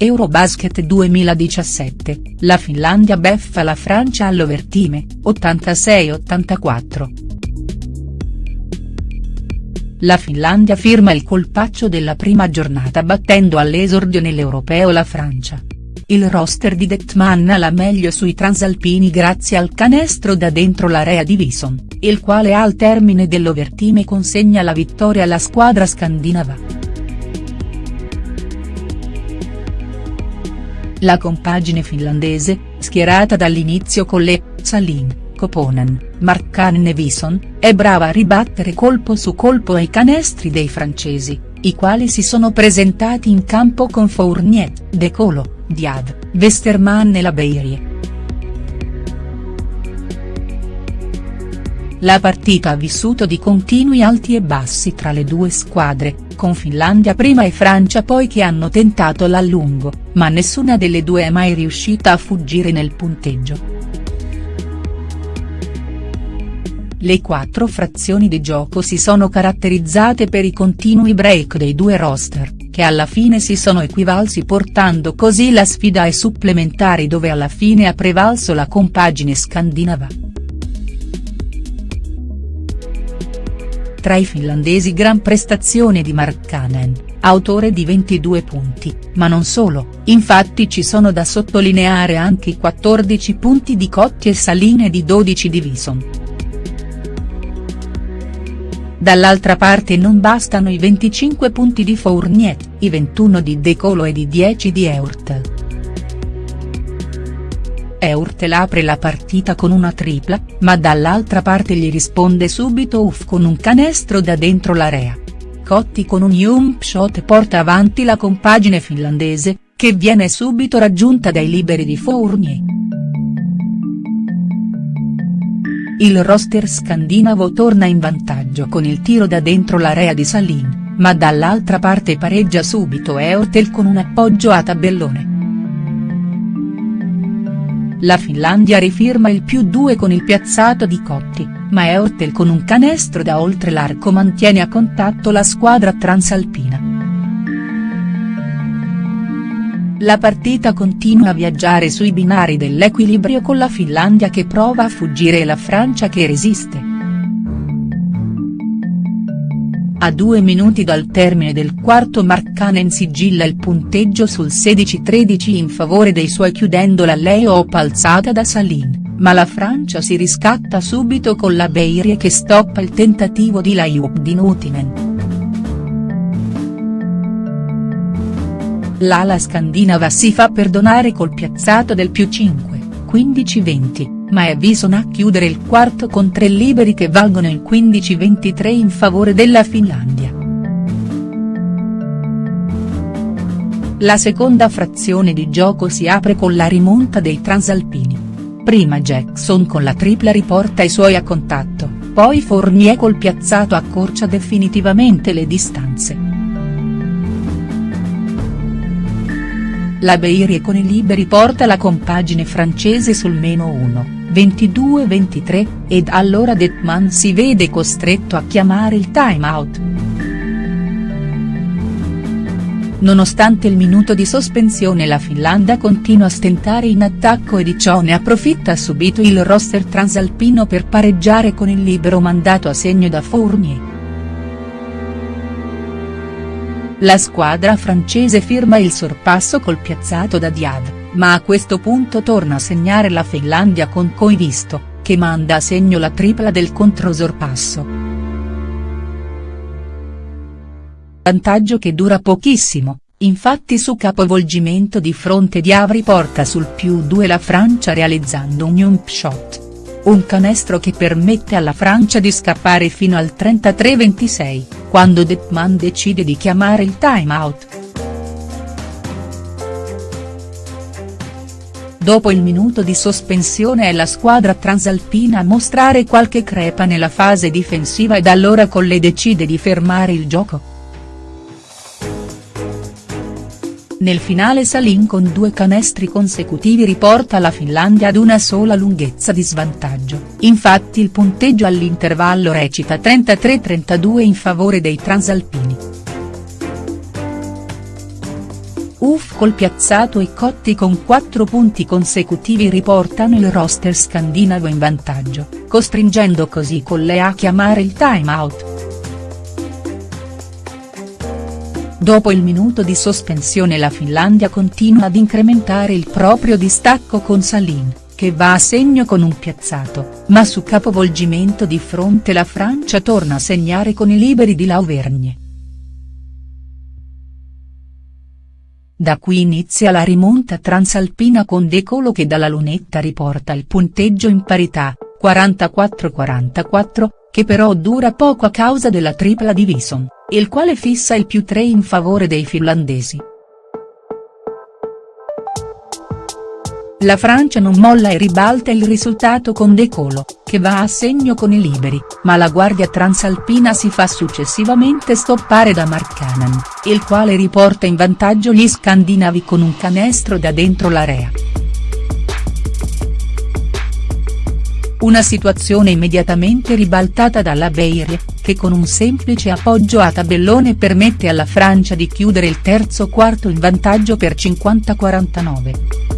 Eurobasket 2017, la Finlandia beffa la Francia all'overtime, 86-84. La Finlandia firma il colpaccio della prima giornata battendo all'esordio nell'Europeo la Francia. Il roster di Detman la meglio sui transalpini grazie al canestro da dentro l'area di Vison, il quale al termine dell'overtime consegna la vittoria alla squadra scandinava. La compagine finlandese, schierata dall'inizio con le Salin, Koponen, Markkanen e Vison, è brava a ribattere colpo su colpo ai canestri dei francesi, i quali si sono presentati in campo con Fournier, De Colo, Diad, Westermann e la Beirie. La partita ha vissuto di continui alti e bassi tra le due squadre, con Finlandia prima e Francia poi che hanno tentato l'allungo, ma nessuna delle due è mai riuscita a fuggire nel punteggio. Le quattro frazioni di gioco si sono caratterizzate per i continui break dei due roster, che alla fine si sono equivalsi portando così la sfida ai supplementari dove alla fine ha prevalso la compagine scandinava. Tra i finlandesi gran prestazione di Markkanen, autore di 22 punti, ma non solo, infatti ci sono da sottolineare anche i 14 punti di Cotti e Saline e di 12 di Vison. Dall'altra parte non bastano i 25 punti di Fournier, i 21 di De Colo e di 10 di Eurt. Eurtel apre la partita con una tripla, ma dall'altra parte gli risponde subito Uff con un canestro da dentro l'area. Cotti con un jump shot porta avanti la compagine finlandese, che viene subito raggiunta dai liberi di Fournier. Il roster scandinavo torna in vantaggio con il tiro da dentro l'area di Salin, ma dall'altra parte pareggia subito Eurtel con un appoggio a tabellone. La Finlandia rifirma il più 2 con il piazzato di Cotti, ma Eurtel con un canestro da oltre l'arco mantiene a contatto la squadra transalpina. La partita continua a viaggiare sui binari dell'equilibrio con la Finlandia che prova a fuggire e la Francia che resiste. A due minuti dal termine del quarto Markkanen sigilla il punteggio sul 16-13 in favore dei suoi chiudendo la lay-up alzata da Salin, ma la Francia si riscatta subito con la Beirie che stoppa il tentativo di lay-up di Nutinen. L'ala scandinava si fa perdonare col piazzato del più 5, 15-20 ma è Vison a chiudere il quarto con tre liberi che valgono il 15-23 in favore della Finlandia. La seconda frazione di gioco si apre con la rimonta dei transalpini. Prima Jackson con la tripla riporta i suoi a contatto, poi Fournier col piazzato accorcia definitivamente le distanze. La Beirie con i liberi porta la compagine francese sul meno 1. 22-23, ed allora Detman si vede costretto a chiamare il time out. Nonostante il minuto di sospensione la Finlandia continua a stentare in attacco e di ciò ne approfitta subito il roster transalpino per pareggiare con il libero mandato a segno da Fournier. La squadra francese firma il sorpasso col piazzato da Diad ma a questo punto torna a segnare la Finlandia con Koivisto, che manda a segno la tripla del controsorpasso. Vantaggio che dura pochissimo, infatti su capovolgimento di fronte di Avri porta sul più 2 la Francia realizzando un jump shot. Un canestro che permette alla Francia di scappare fino al 33-26, quando Detman decide di chiamare il time out. Dopo il minuto di sospensione è la squadra transalpina a mostrare qualche crepa nella fase difensiva ed allora Colle decide di fermare il gioco. Nel finale Salin con due canestri consecutivi riporta la Finlandia ad una sola lunghezza di svantaggio, infatti il punteggio all'intervallo recita 33-32 in favore dei transalpini. Col piazzato e Cotti con 4 punti consecutivi riportano il roster scandinavo in vantaggio, costringendo così Colle a chiamare il time out. Dopo il minuto di sospensione la Finlandia continua ad incrementare il proprio distacco con Salin, che va a segno con un piazzato, ma su capovolgimento di fronte la Francia torna a segnare con i liberi di Lauvergne. Da qui inizia la rimonta transalpina con De Colo che dalla lunetta riporta il punteggio in parità, 44-44, che però dura poco a causa della tripla di Vison, il quale fissa il più 3 in favore dei finlandesi. La Francia non molla e ribalta il risultato con De Colo, che va a segno con i liberi, ma la guardia transalpina si fa successivamente stoppare da Markkanen, il quale riporta in vantaggio gli scandinavi con un canestro da dentro l'area. Una situazione immediatamente ribaltata dalla Beirie, che con un semplice appoggio a tabellone permette alla Francia di chiudere il terzo quarto in vantaggio per 50-49.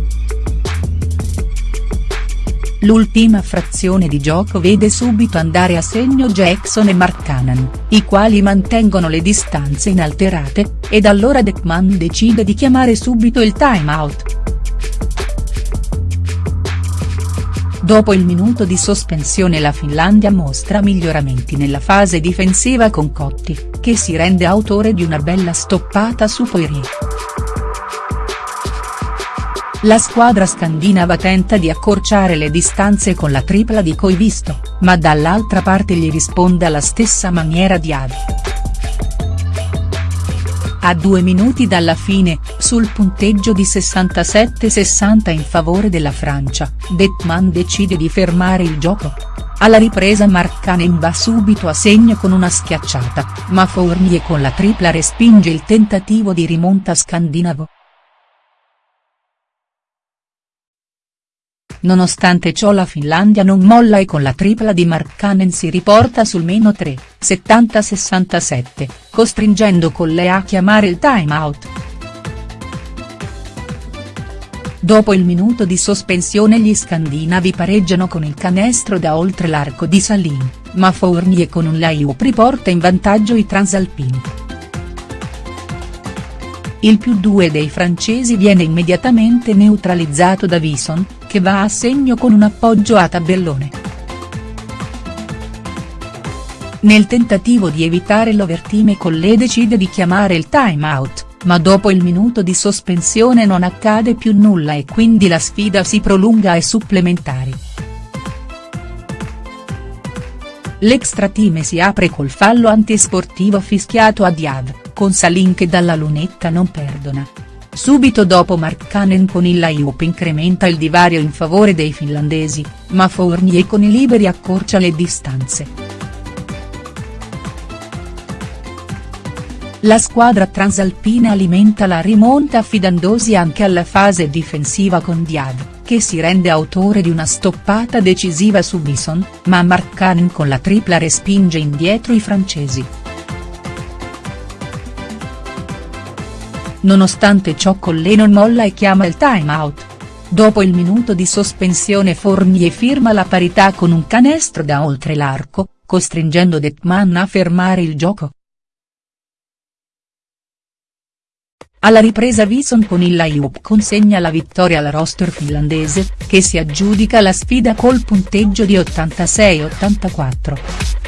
L'ultima frazione di gioco vede subito andare a segno Jackson e Markkanen, i quali mantengono le distanze inalterate, ed allora Dekman decide di chiamare subito il time out. Dopo il minuto di sospensione la Finlandia mostra miglioramenti nella fase difensiva con Cotti, che si rende autore di una bella stoppata su Poirier. La squadra scandinava tenta di accorciare le distanze con la tripla di Coivisto, ma dall'altra parte gli risponde alla stessa maniera Diav. A due minuti dalla fine, sul punteggio di 67-60 in favore della Francia, Detman decide di fermare il gioco. Alla ripresa Markkanen va subito a segno con una schiacciata, ma Fournier con la tripla respinge il tentativo di rimonta scandinavo. Nonostante ciò la Finlandia non molla e con la tripla di Markkanen si riporta sul meno 3, 70-67, costringendo Colle a chiamare il time out. Dopo il minuto di sospensione gli scandinavi pareggiano con il canestro da oltre l'arco di Salin, ma Fournier con un layup riporta in vantaggio i transalpini. Il più 2 dei francesi viene immediatamente neutralizzato da Vison, che va a segno con un appoggio a tabellone. Nel tentativo di evitare l'overtime Collé decide di chiamare il time out, ma dopo il minuto di sospensione non accade più nulla e quindi la sfida si prolunga ai supplementari. L'extra team si apre col fallo antisportivo fischiato a Diav con Salin che dalla lunetta non perdona. Subito dopo Markkanen con il layup incrementa il divario in favore dei finlandesi, ma Fournier con i liberi accorcia le distanze. La squadra transalpina alimenta la rimonta affidandosi anche alla fase difensiva con Diad, che si rende autore di una stoppata decisiva su Bison, ma Markkanen con la tripla respinge indietro i francesi. Nonostante ciò Collé non molla e chiama il time out. Dopo il minuto di sospensione Fournier firma la parità con un canestro da oltre l'arco, costringendo Detman a fermare il gioco. Alla ripresa Vison con il layup consegna la vittoria al roster finlandese, che si aggiudica la sfida col punteggio di 86-84.